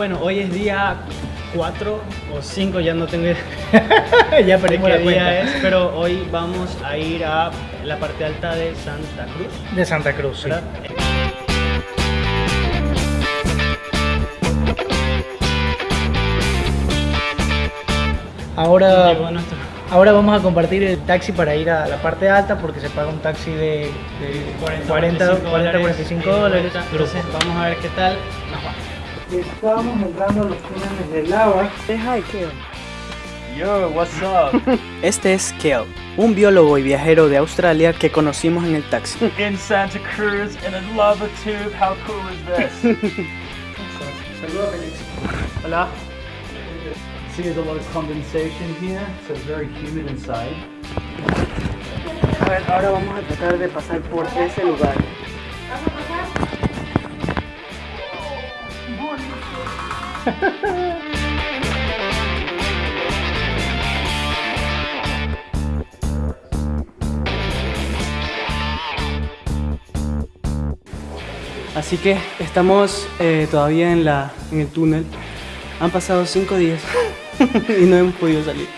Bueno, hoy es día 4 o 5, ya no tengo ya de perdimos qué la día cuenta. es, pero hoy vamos a ir a la parte alta de Santa Cruz, De Santa Cruz, sí. ¿verdad? Ahora, Llegó nuestro- ahora vamos a compartir el taxi para ir a la parte alta porque se paga un taxi de, de 40, 40, 45 dólares. Entonces vamos a ver qué tal nos va. Estábamos entrando a los túneles de lava. Yo, what's up? Este es Kel, un biólogo y viajero de Australia que conocimos en el taxi. In Santa Cruz in a lava tube. How cool is this? Saludos, Félix. Hola. See, there's a lot of condensation here, so it's very humid inside. A ver, ahora vamos a tratar de pasar por ese lugar. Así que estamos eh, todavía en, la, en el túnel. Han pasado cinco días y no hemos podido salir.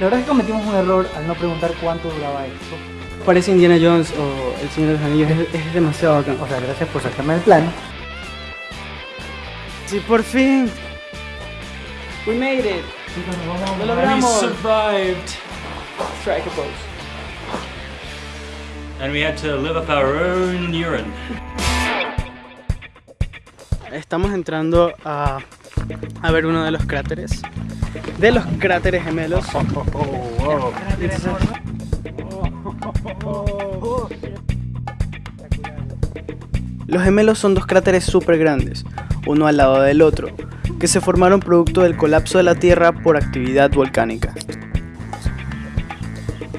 La verdad es que cometimos un error al no preguntar cuánto duraba esto. Parece Indiana Jones o El Señor de los Anillos, es, es demasiado bacán. O sea, gracias por sacarme el plano. Sí, por fin. We made it. Lo We logramos. survived. Strike a pose. And we had to live off our own urine. Estamos entrando a, a ver uno de los cráteres. De los cráteres gemelos. Los gemelos son dos cráteres súper grandes, uno al lado del otro, que se formaron producto del colapso de la Tierra por actividad volcánica.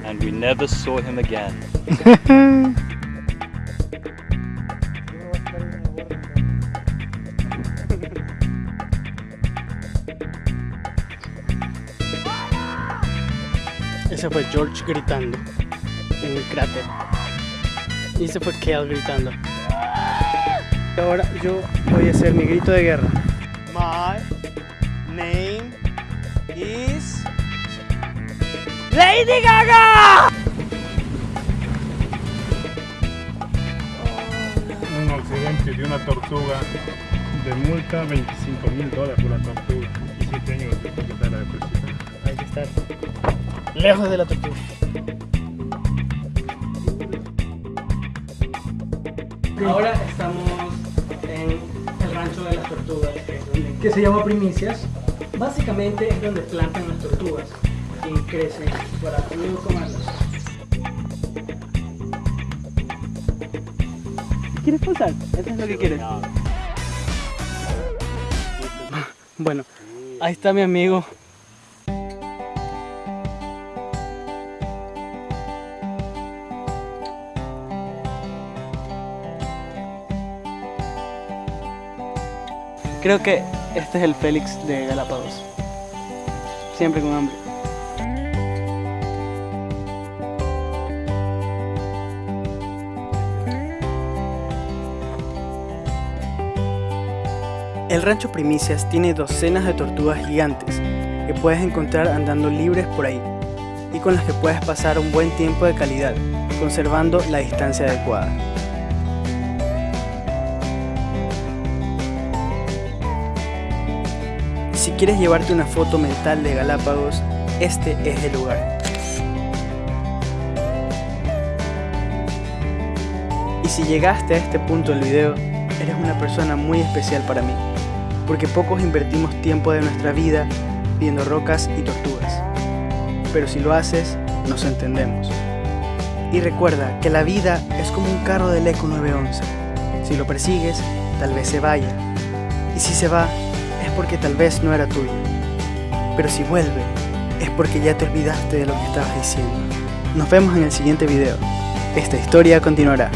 And we never saw him again. Ese fue George gritando en el cráter. Y ese fue Kale gritando. Ahora yo voy a hacer mi grito de guerra. My name is Lady Gaga. un accidente de una tortuga de multa 25 mil dólares por la tortuga y 7 años de propiedad de presión. Hay que estar lejos de la tortuga. Ahora estamos tortugas, que se llama Primicias. básicamente es donde plantan las tortugas y crecen para luego comerlas. ¿Quieres posar? Eso es lo que quieres. Bueno, ahí está mi amigo. Creo que este es el Félix de Galápagos. Siempre con hambre. El rancho Primicias tiene docenas de tortugas gigantes que puedes encontrar andando libres por ahí y con las que puedes pasar un buen tiempo de calidad, conservando la distancia adecuada. Si quieres llevarte una foto mental de Galápagos, este es el lugar. Y si llegaste a este punto del video, eres una persona muy especial para mí, porque pocos invertimos tiempo de nuestra vida viendo rocas y tortugas. Pero si lo haces, nos entendemos. Y recuerda que la vida es como un carro del Eco 911. Si lo persigues, tal vez se vaya. Y si se va, porque tal vez no era tuyo. Pero si vuelve, es porque ya te olvidaste de lo que estabas diciendo. Nos vemos en el siguiente video. Esta historia continuará.